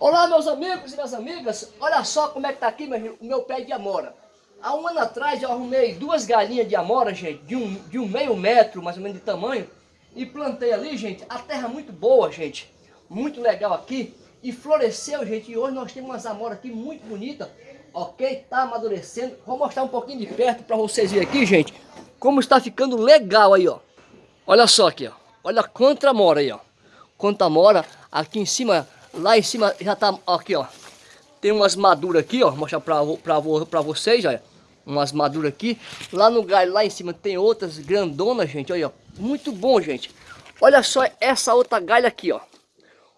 Olá meus amigos e minhas amigas, olha só como é que tá aqui meu, o meu pé de amora. Há um ano atrás eu arrumei duas galinhas de amora, gente, de um, de um meio metro mais ou menos de tamanho. E plantei ali, gente, a terra muito boa, gente. Muito legal aqui. E floresceu, gente, e hoje nós temos umas amoras aqui muito bonitas. Ok? Tá amadurecendo. Vou mostrar um pouquinho de perto para vocês verem aqui, gente. Como está ficando legal aí, ó. Olha só aqui, ó. Olha quanta amora aí, ó. Quanta amora. Aqui em cima Lá em cima já tá, aqui ó, tem umas maduras aqui ó, mostrar pra, pra, pra vocês, olha. Umas maduras aqui. Lá no galho, lá em cima tem outras grandonas, gente, olha, ó. Muito bom, gente. Olha só essa outra galha aqui, ó.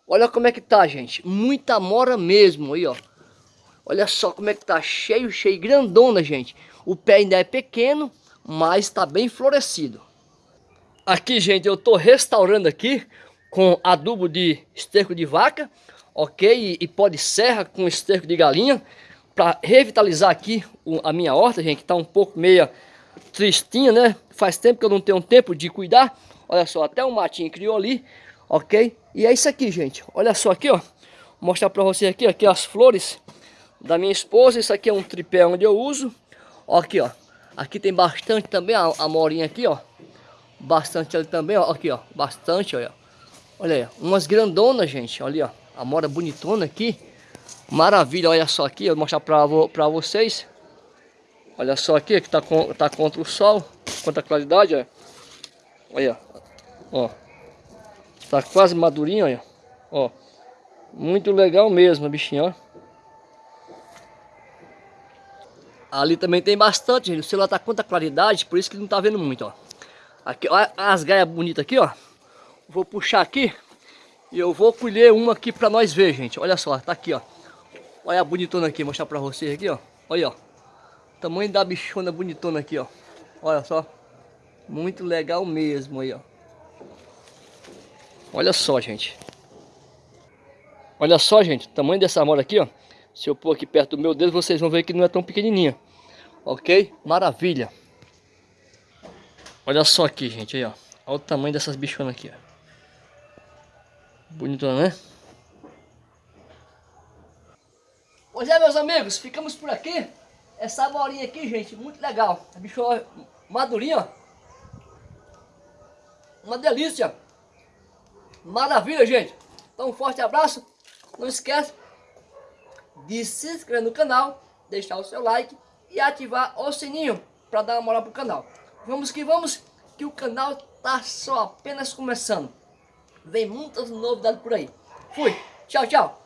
Olha como é que tá, gente. Muita mora mesmo aí, ó. Olha só como é que tá, cheio, cheio, grandona, gente. O pé ainda é pequeno, mas tá bem florescido. Aqui, gente, eu tô restaurando aqui com adubo de esterco de vaca, ok? E, pó de serra com esterco de galinha, para revitalizar aqui o, a minha horta, gente, que tá um pouco meia tristinha, né? Faz tempo que eu não tenho tempo de cuidar. Olha só, até um matinho criou ali, ok? E é isso aqui, gente. Olha só aqui, ó. Vou mostrar para vocês aqui, aqui as flores da minha esposa. Isso aqui é um tripé onde eu uso. Ó, aqui, ó. Aqui tem bastante também a, a morinha aqui, ó. Bastante ali também, ó. Aqui, ó. Bastante, olha. Olha aí, umas grandonas, gente. Olha, ó. A mora bonitona aqui. Maravilha, olha só aqui. Eu vou mostrar pra, pra vocês. Olha só aqui, que tá, com, tá contra o sol. Contra a claridade, olha. Olha, ó. Tá quase madurinho, olha. Ó. Muito legal mesmo, bichinho, ó. Ali também tem bastante, gente. O celular tá contra a claridade, por isso que não tá vendo muito, ó. Aqui, olha as gaias bonitas aqui, ó. Vou puxar aqui e eu vou colher uma aqui pra nós ver, gente. Olha só, tá aqui, ó. Olha a bonitona aqui, mostrar pra vocês aqui, ó. Olha, ó. Tamanho da bichona bonitona aqui, ó. Olha só. Muito legal mesmo aí, ó. Olha só, gente. Olha só, gente. O tamanho dessa amora aqui, ó. Se eu pôr aqui perto do meu dedo, vocês vão ver que não é tão pequenininha. Ok? Maravilha. Olha só aqui, gente. Aí, ó. Olha o tamanho dessas bichonas aqui, ó. Bonitona, né? Pois é, meus amigos, ficamos por aqui. Essa bolinha aqui, gente, muito legal. A bichona madurinha, ó. Uma delícia. Maravilha, gente. Então, um forte abraço. Não esquece de se inscrever no canal, deixar o seu like e ativar o sininho para dar uma moral pro canal. Vamos que vamos, que o canal tá só apenas começando. Vem muitas novidades por aí. Fui. Tchau, tchau.